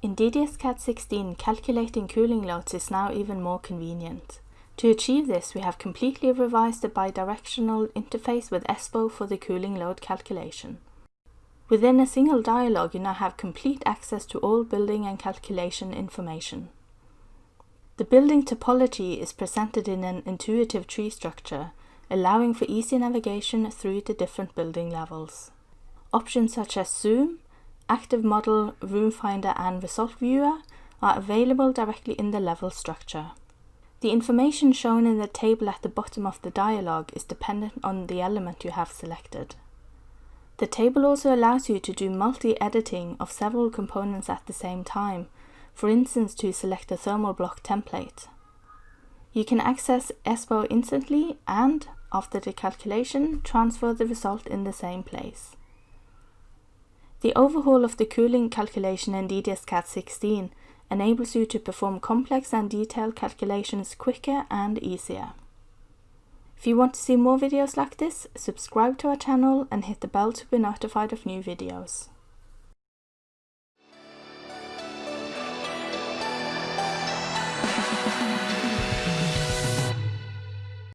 In DDS-CAD 16, calculating cooling loads is now even more convenient. To achieve this, we have completely revised the bidirectional interface with ESPO for the cooling load calculation. Within a single dialog, you now have complete access to all building and calculation information. The building topology is presented in an intuitive tree structure, allowing for easy navigation through the different building levels. Options such as Zoom, Active Model, Room Finder and Result Viewer are available directly in the level structure. The information shown in the table at the bottom of the dialog is dependent on the element you have selected. The table also allows you to do multi-editing of several components at the same time, for instance to select a thermal block template. You can access ESPO instantly and, after the calculation, transfer the result in the same place. The overhaul of the cooling calculation in DDS-CAD 16 enables you to perform complex and detailed calculations quicker and easier. If you want to see more videos like this, subscribe to our channel and hit the bell to be notified of new videos.